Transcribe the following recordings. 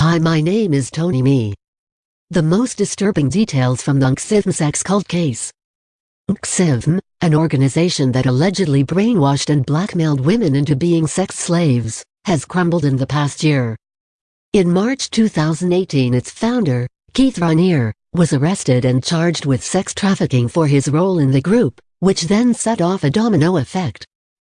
Hi my name is Tony Me. The most disturbing details from the NXIVM sex cult case. NXIVM, an organization that allegedly brainwashed and blackmailed women into being sex slaves, has crumbled in the past year. In March 2018 its founder, Keith Raniere, was arrested and charged with sex trafficking for his role in the group, which then set off a domino effect.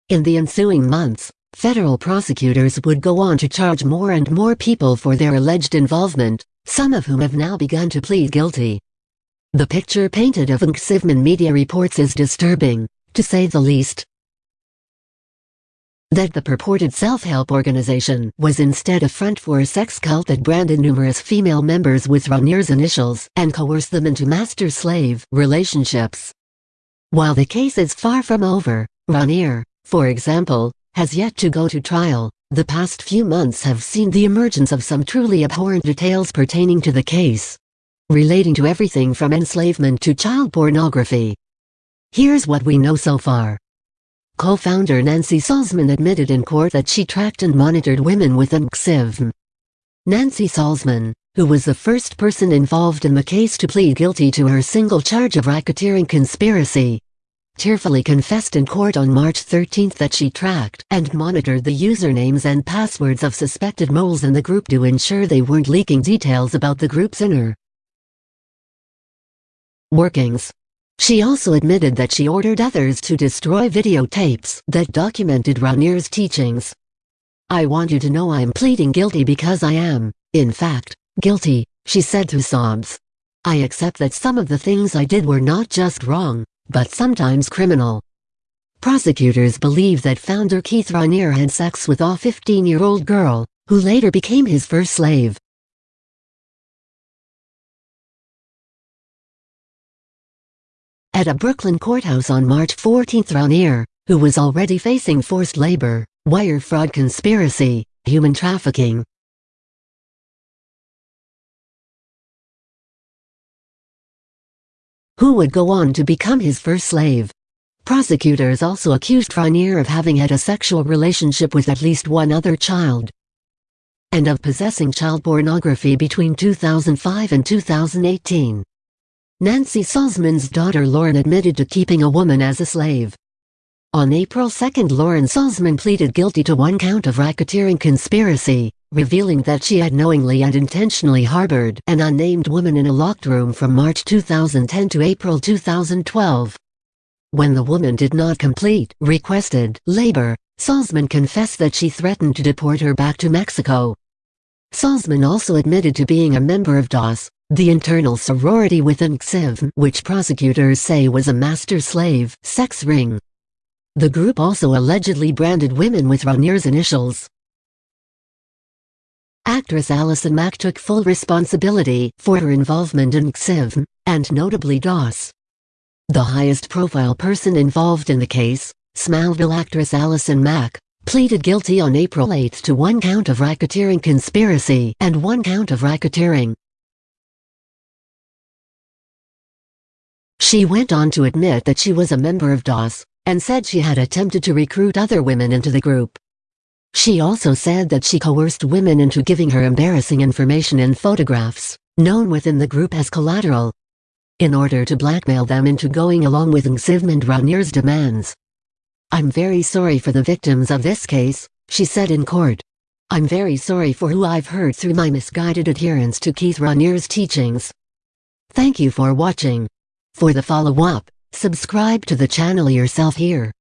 In the ensuing months, Federal prosecutors would go on to charge more and more people for their alleged involvement, some of whom have now begun to plead guilty. The picture painted of NXIVM media reports is disturbing, to say the least. That the purported self-help organization was instead a front for a sex cult that branded numerous female members with Raniere's initials and coerced them into master-slave relationships. While the case is far from over, Raniere, for example, has yet to go to trial. The past few months have seen the emergence of some truly abhorrent details pertaining to the case, relating to everything from enslavement to child pornography. Here's what we know so far. Co-founder Nancy Salzman admitted in court that she tracked and monitored women with NXIVM. Nancy Salzman, who was the first person involved in the case to plead guilty to her single charge of racketeering conspiracy, tearfully confessed in court on March 13 that she tracked and monitored the usernames and passwords of suspected moles in the group to ensure they weren't leaking details about the group's inner workings. She also admitted that she ordered others to destroy videotapes that documented Raniere's teachings. I want you to know I'm pleading guilty because I am, in fact, guilty, she said through sobs. I accept that some of the things I did were not just wrong, but sometimes criminal. Prosecutors believe that founder Keith Raniere had sex with a 15-year-old girl, who later became his first slave. At a Brooklyn courthouse on March 14 Raniere, who was already facing forced labor, wire fraud conspiracy, human trafficking, who would go on to become his first slave. Prosecutors also accused Raniere of having had a sexual relationship with at least one other child and of possessing child pornography between 2005 and 2018. Nancy Salzman's daughter Lauren admitted to keeping a woman as a slave. On April 2 Lauren Salzman pleaded guilty to one count of racketeering conspiracy, revealing that she had knowingly and intentionally harbored an unnamed woman in a locked room from March 2010 to April 2012. When the woman did not complete requested labor, Salzman confessed that she threatened to deport her back to Mexico. Salzman also admitted to being a member of DOS, the internal sorority within NXIVM, which prosecutors say was a master-slave sex ring. The group also allegedly branded women with Raniere's initials. Actress Allison Mack took full responsibility for her involvement in NXIVM, and notably DOS. The highest-profile person involved in the case, Smallville actress Allison Mack, pleaded guilty on April 8 to one count of racketeering conspiracy and one count of racketeering. She went on to admit that she was a member of DOS, and said she had attempted to recruit other women into the group. She also said that she coerced women into giving her embarrassing information in photographs, known within the group as collateral, in order to blackmail them into going along with NXIVM and Raniere's demands. I'm very sorry for the victims of this case, she said in court. I'm very sorry for who I've hurt through my misguided adherence to Keith Raniere's teachings. Thank you for watching. For the follow-up, subscribe to the channel yourself here.